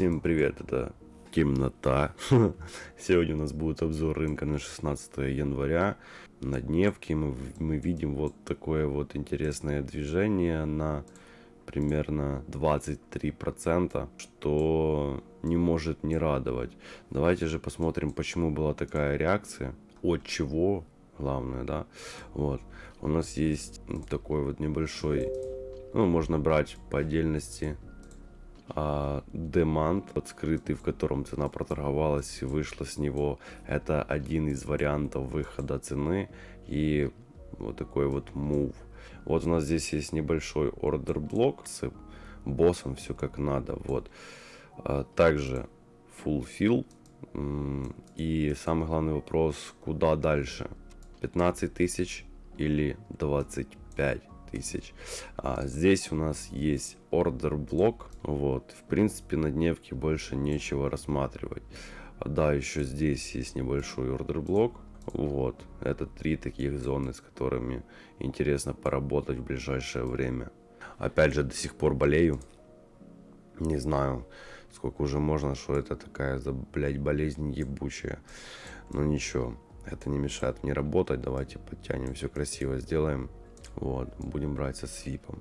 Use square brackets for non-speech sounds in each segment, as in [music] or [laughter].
Всем привет, это темнота. [laughs] Сегодня у нас будет обзор рынка на 16 января. На дневке мы, мы видим вот такое вот интересное движение на примерно 23%, что не может не радовать. Давайте же посмотрим, почему была такая реакция, от чего, главное, да. Вот, у нас есть такой вот небольшой, ну, можно брать по отдельности а, Demand, вот скрытый, в котором цена проторговалась и вышла с него. Это один из вариантов выхода цены и вот такой вот move. Вот у нас здесь есть небольшой ордер блок с боссом, все как надо. Вот. А, также fulfill. И самый главный вопрос, куда дальше? 15 тысяч или 25 тысяч. А здесь у нас есть ордер блок. Вот, в принципе, на дневке больше нечего рассматривать. Да, еще здесь есть небольшой ордер блок. Вот, это три таких зоны, с которыми интересно поработать в ближайшее время. Опять же, до сих пор болею. Не знаю, сколько уже можно, что это такая, за, блядь, болезнь ебучая. Но ничего, это не мешает мне работать. Давайте подтянем, все красиво сделаем. Вот, будем брать со свипом.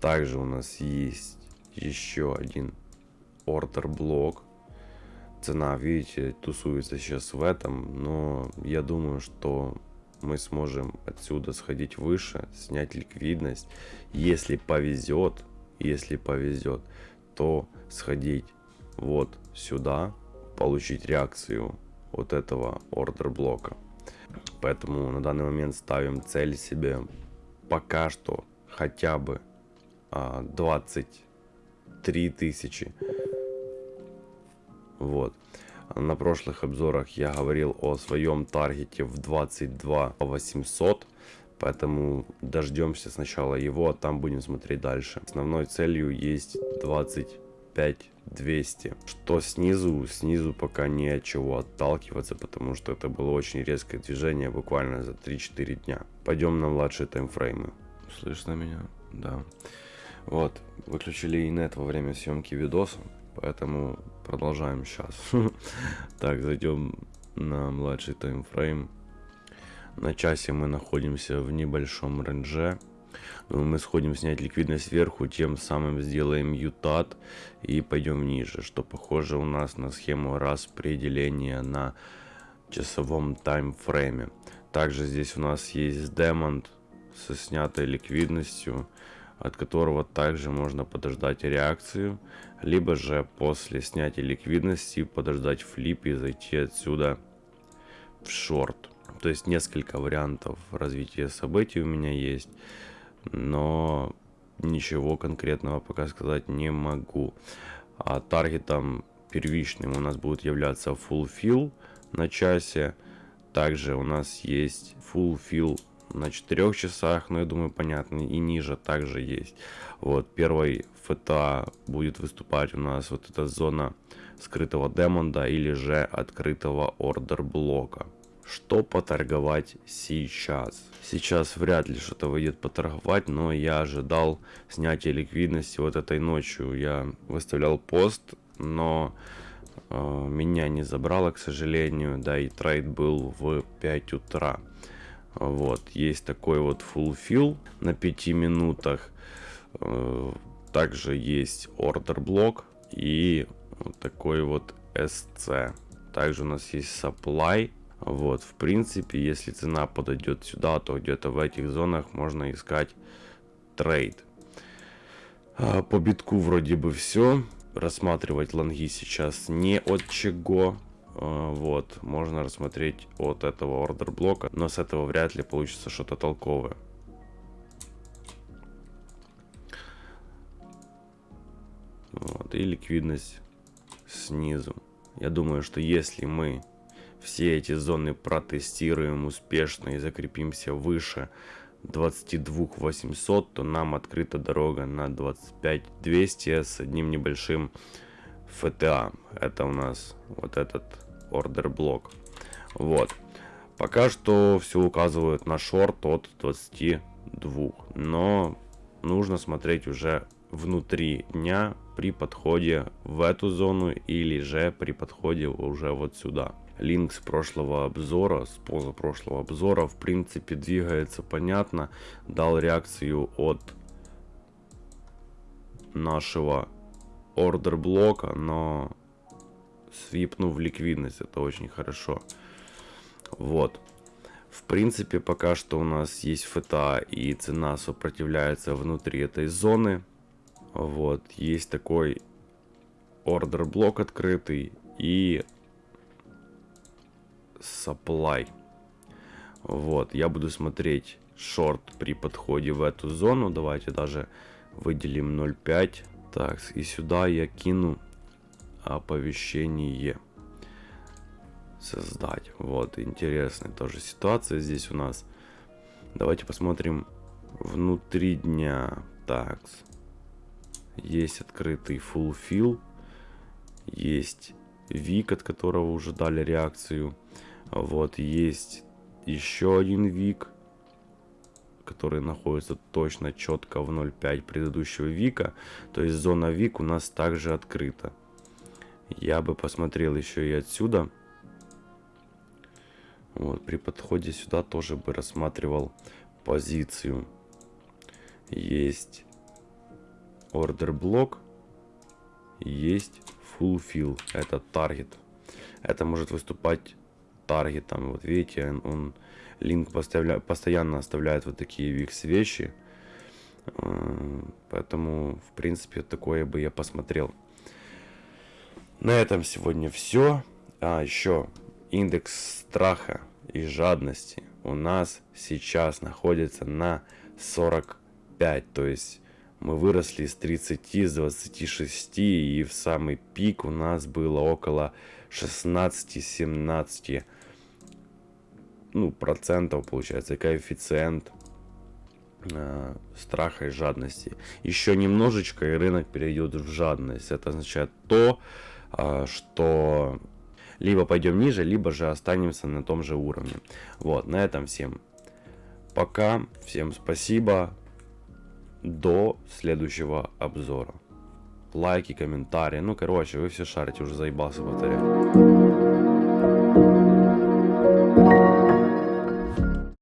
Также у нас есть еще один ордер блок. Цена, видите, тусуется сейчас в этом, но я думаю, что мы сможем отсюда сходить выше, снять ликвидность. Если повезет, если повезет, то сходить вот сюда, получить реакцию вот этого ордер блока. Поэтому на данный момент ставим цель себе пока что хотя бы а, 23 тысячи. Вот. На прошлых обзорах я говорил о своем таргете в 22 800. Поэтому дождемся сначала его, а там будем смотреть дальше. Основной целью есть 25 200. Что снизу? Снизу пока не от чего отталкиваться, потому что это было очень резкое движение буквально за 3-4 дня. Пойдем на младшие таймфреймы. Слышно меня? Да. Вот, выключили инет во время съемки видоса, поэтому продолжаем сейчас. [laughs] Так, зайдем на младший таймфрейм. На часе мы находимся в небольшом рендже. Мы сходим снять ликвидность сверху, тем самым сделаем ютат и пойдем ниже, что похоже у нас на схему распределения на часовом таймфрейме. Также здесь у нас есть демонт со снятой ликвидностью, от которого также можно подождать реакцию, либо же после снятия ликвидности подождать флип и зайти отсюда в шорт. То есть несколько вариантов развития событий у меня есть но ничего конкретного пока сказать не могу. А таргетом первичным у нас будет являться fulfill на часе. Также у нас есть fulfill на 4 часах, но я думаю понятно, и ниже также есть. Вот первый ФТА будет выступать у нас вот эта зона скрытого демонда или же открытого ордер блока. Что поторговать сейчас? Сейчас вряд ли что-то выйдет поторговать, но я ожидал снятия ликвидности вот этой ночью. Я выставлял пост, но э, меня не забрало, к сожалению. Да, и трейд был в 5 утра. Вот, есть такой вот fulfill на 5 минутах. Э, также есть order блок и вот такой вот SC. Также у нас есть supply вот, в принципе, если цена подойдет сюда, то где-то в этих зонах можно искать трейд. А, по битку вроде бы все. Рассматривать лонги сейчас не от чего. А, вот, можно рассмотреть от этого ордер блока, но с этого вряд ли получится что-то толковое. Вот, и ликвидность снизу. Я думаю, что если мы все эти зоны протестируем успешно и закрепимся выше 22 800, то нам открыта дорога на 25 200 с одним небольшим FTA. Это у нас вот этот ордер блок. Вот. Пока что все указывают на шорт от 22. Но нужно смотреть уже внутри дня, при подходе в эту зону или же при подходе уже вот сюда. Линк с прошлого обзора, с позапрошлого обзора, в принципе, двигается понятно. Дал реакцию от нашего ордер блока, но свипнув ликвидность, это очень хорошо. Вот. В принципе, пока что у нас есть ФТА и цена сопротивляется внутри этой зоны. Вот, есть такой ордер блок открытый и supply. Вот, я буду смотреть шорт при подходе в эту зону. Давайте даже выделим 0.5. Так, и сюда я кину оповещение создать. Вот, интересная тоже ситуация здесь у нас. Давайте посмотрим внутри дня. Так, есть открытый full fill, есть вик, от которого уже дали реакцию. Вот, есть еще один вик, который находится точно четко в 0.5 предыдущего вика. То есть зона вик у нас также открыта. Я бы посмотрел еще и отсюда. Вот, при подходе сюда тоже бы рассматривал позицию. Есть order блок, есть fulfill, это таргет. Это может выступать таргетом. Вот видите, он, линк поставля, постоянно оставляет вот такие викс вещи. Э, поэтому, в принципе, такое бы я посмотрел. На этом сегодня все. А, еще индекс страха и жадности у нас сейчас находится на 45. То есть мы выросли с 30, с 26 и в самый пик у нас было около 16-17 ну, процентов получается, коэффициент э, страха и жадности. Еще немножечко и рынок перейдет в жадность. Это означает то, э, что либо пойдем ниже, либо же останемся на том же уровне. Вот, на этом всем пока, всем спасибо, до следующего обзора. Лайки, комментарии, ну короче, вы все шарите, уже заебался повторять.